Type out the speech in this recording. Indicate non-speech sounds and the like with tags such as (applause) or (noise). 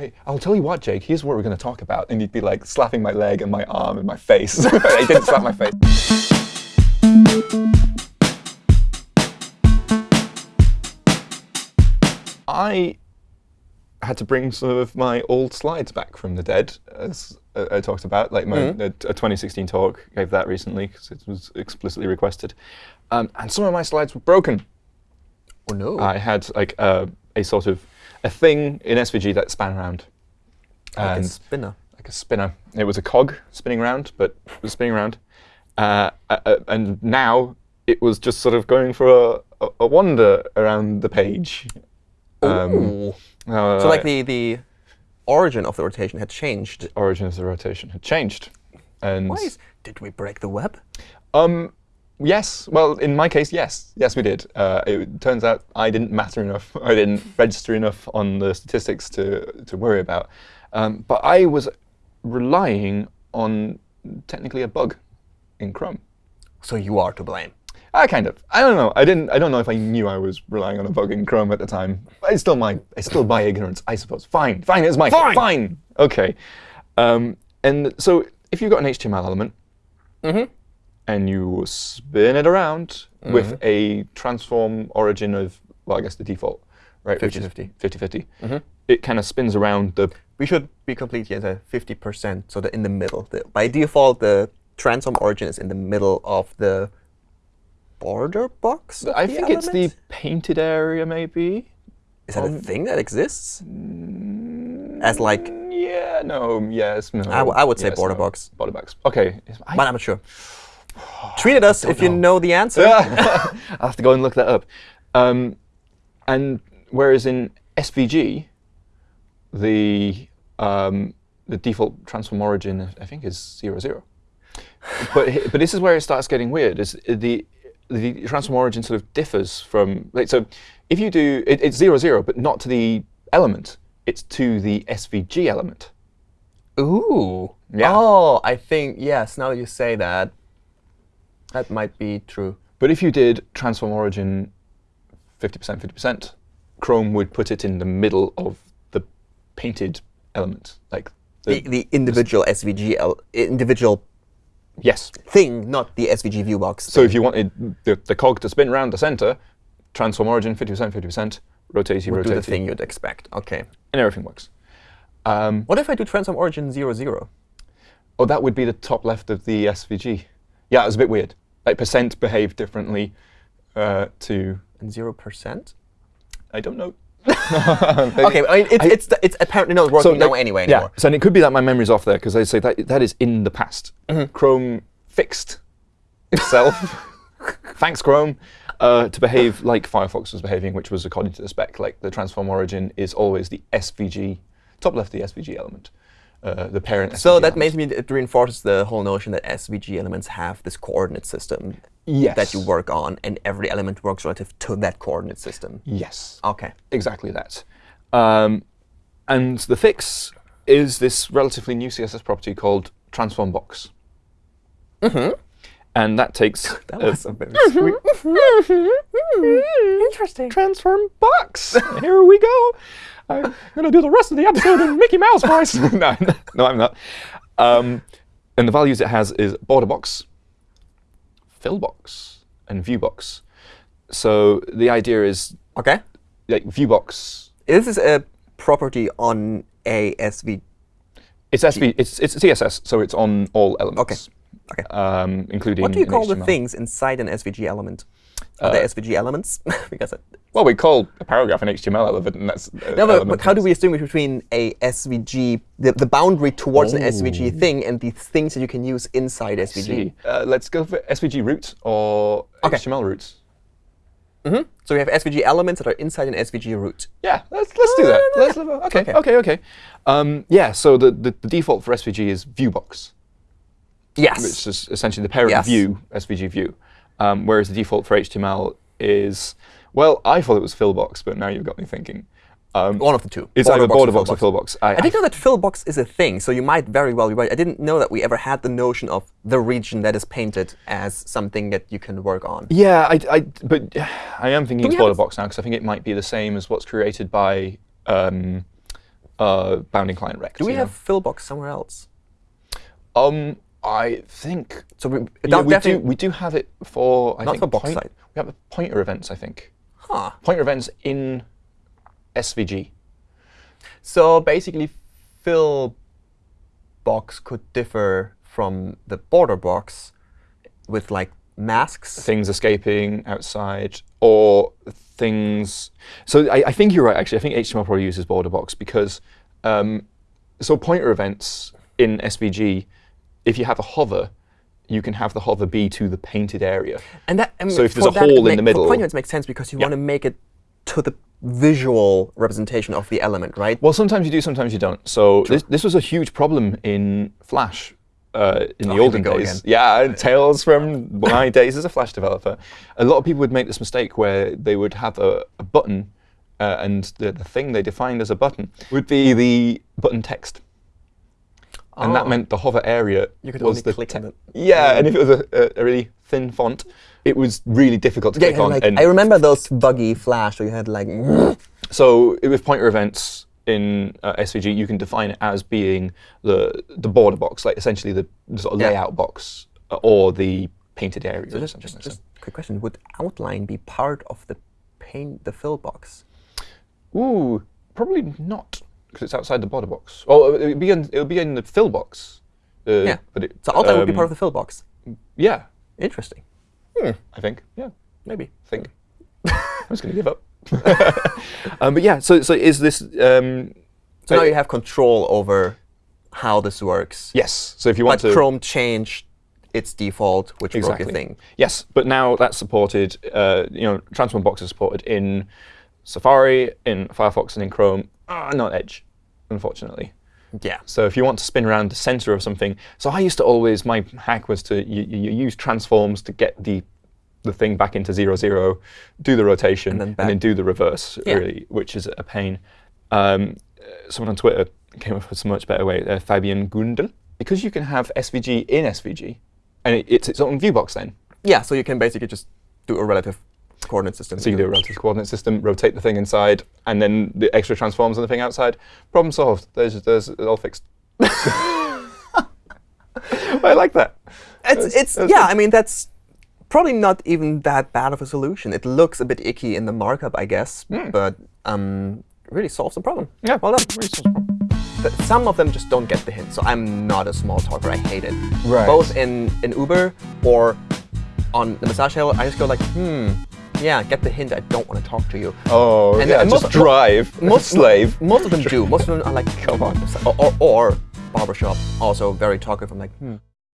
hey, I'll tell you what, Jake, here's what we're going to talk about. And you'd be like slapping my leg and my arm and my face. (laughs) he didn't slap my face. I had to bring some of my old slides back from the dead, as I talked about. Like my Mhm. a, a 2016 talk, gave that recently because it was explicitly requested. Um, and some of my slides were broken. Oh no. I had like a, a sort of a thing in SVG that span around. like a spinner. like a spinner. It was a cog spinning around, but it was spinning around. Uh, uh, uh, and now it was just sort of going for a, a, wander around the page. Um, uh, So like the the origin of the rotation had changed. The origin of the rotation had changed. And Why is, did we break the web? um, yes, well, in my case, yes, yes, we did. Uh, it turns out I didn't matter enough. (laughs) I didn't register enough on the statistics to to worry about. Um, but I was relying on technically a bug in Chrome. So you are to blame. I kind of. I don't know. I didn't. I don't know if I knew I was relying on a bug in Chrome at the time. It's still my. It's still my ignorance, I suppose. Fine. Fine. It's my fault. Fine. Fine. Okay. Um, and so if you've got an HTML element mm Mhm. And you spin it around mm-hmm. with a transform origin of, well, I guess the default, right? which is 50-50. 50-50. Mm-hmm. It kind of spins around the. We should be complete at a 50%, so that in the middle. The, by default, the transform origin is in the middle of the border box. I think it's the painted area, maybe. Is that a thing that exists? Mm, As like, Yeah. No. Yes. No. I I would say yes, border no. box. Border box. Okay. I but I'm not sure. Tweet at us if you know. know the answer. (laughs) I'll have to go and look that up. Um, and whereas in SVG, the um, the default transform origin I think is zero zero. but but this is where it starts getting weird. Is the the transform origin sort of differs from like so if you do it, it's zero zero, but not to the element. It's to the SVG element. Ooh. Yeah. Oh, I think, yes, now that you say that, that might be true. But if you did transform origin 50%, 50%, Chrome would put it in the middle of the painted element. Like The, the individual SVG, el- individual yes. thing, not the SVG view box. So if you wanted the, the cog to spin around the center, transform origin 50%, 50%, rotate, would do the thing you'd expect. OK. and everything works. Um, What if I do transform origin 0, 0? oh, that would be the top left of the SVG. Yeah, it was a bit weird. Like percent behave differently uh, to, And 0%? I don't know. (laughs) OK, I mean, it's, it's, it's apparently not working now like, anyway yeah, so and it could be that my memory's off there because I say that that is in the past. Mm-hmm. Chrome fixed itself, (laughs) thanks Chrome, uh, to behave like Firefox was behaving, which was according to the spec. Like the transform origin is always the SVG, top left the SVG element, uh, the parent. So SVG that makes me, it reinforces the whole notion that SVG elements have this coordinate system yes. that you work on, and every element works relative to that coordinate system. Yes. OK. Exactly that. Um, and the fix is this relatively new CSS property called transform box. Mm-hmm. And that takes (laughs) That was a very sweet. Interesting. transform box. (laughs) Here we go. I'm gonna do the rest of the episode in Mickey Mouse voice. (laughs) no, no, I'm not. Um, and the values it has is border box, fill box, and view box. So the idea is OK. like view box. This is a property on a SV. It's SV. It's it's CSS, so it's on all elements. Okay. Um, including. What do you call the things inside an SVG element? Are they SVG elements? (laughs) because Well, we call a paragraph an HTML element, and that's. uh, no, but, but how do we distinguish between a SVG, the, the boundary towards an SVG Oh. thing, and the things that you can use inside SVG? Uh, let's go for SVG root or Okay. HTML roots. hmm So we have SVG elements that are inside an SVG root. Yeah, let's let's do that. Uh, Let's, okay, Okay. okay, okay. Um, yeah, so the, the the default for SVG is viewbox, Yes. which is essentially the parent Yes. view SVG view, um, whereas the default for HTML is well, I thought it was fillbox, but now you've got me thinking. Um, One of the two. it's either border box or fillbox. fillbox. I, I didn't know that fillbox is a thing, so you might very well be right. I didn't know that we ever had the notion of the region that is painted as something that you can work on. Yeah, I, I, but (sighs) I am thinking it's border box now because I think it might be the same as what's created by um, uh, bounding client rect. Do we have know? Fillbox somewhere else? Um, I think So we, yeah, we do. We do have it for I Not think for box point-. We have pointer events. I think Huh. pointer events in SVG. So basically, fill box could differ from the border box with like masks. things escaping outside or things. So I, I think you're right. Actually, I think HTML probably uses border box because um, so pointer events in SVG, if you have a hover, you can have the hover be to the painted area. And that, I mean, So if there's a hole in make- the middle- for events makes sense because you Yeah. want to make it to the visual representation of the element, right? Well, sometimes you do, sometimes you don't. So this, this was a huge problem in Flash uh, in Oh, the olden days. again. Yeah, tales from my (laughs) days as a Flash developer. A lot of people would make this mistake where they would have a, a button, uh, and the, the thing they defined as a button would be the button text. And that Oh. meant the hover area You could was only the click on it. Yeah, and if it was a, a, a really thin font, it was really difficult to Yeah, click on. like, and I remember those buggy flash where you had like. (laughs) so with pointer events in uh, SVG, you can define it as being the the border box, like essentially the, the sort of Yeah. layout box uh, or the painted area. So or just, something just, like just quick question: Would outline be part of the paint, the fill box? Ooh, probably not because it's outside the border box. Oh, it would be in it would be in the fill box. Uh, Yeah. but it, So outline would be um, part of the fill box. Yeah, Interesting. I think. Yeah, Maybe. I think. (laughs) I'm just gonna give up. (laughs) um, but yeah, so so is this? Um, So now uh, you have control over how this works. yes. So if you But want to Chrome changed its default, which broke Exactly. your thing. Yes, but now that's supported. Uh, you know, Transform Box is supported in Safari, in Firefox, and in Chrome. Ah, not Edge, unfortunately. Yeah. So if you want to spin around the center of something, so I used to always my hack was to you, you use transforms to get the the thing back into zero zero, do the rotation, And then and then do the reverse. Yeah. Really, which is a pain. Um, uh, someone on Twitter came up with a much better way. Uh, Fabian Gundel, because you can have SVG in SVG, and it, it's its own view box then. Yeah, so you can basically just do a relative coordinate system. So you do a relative coordinate system, rotate the thing inside, and then the extra transforms on the thing outside. Problem solved. There's, there's all fixed. (laughs) I like that. It's, it's that's yeah, I mean, that's probably not even that bad of a solution. It looks a bit icky in the markup, I guess, but um, really solves the problem. Yeah, well done. really solves the problem. Th- Some of them just don't get the hint, so I'm not a small talker. I hate it. Right. Both in, in Uber or on the massage hill, I just go like, hmm, yeah, get the hint. I don't want to talk to you. Oh, And- yeah, and just drive. most slave. Most of them do. Most of them are like, Come on. or, or, or barbershop, also very talkative. I'm like, hmm.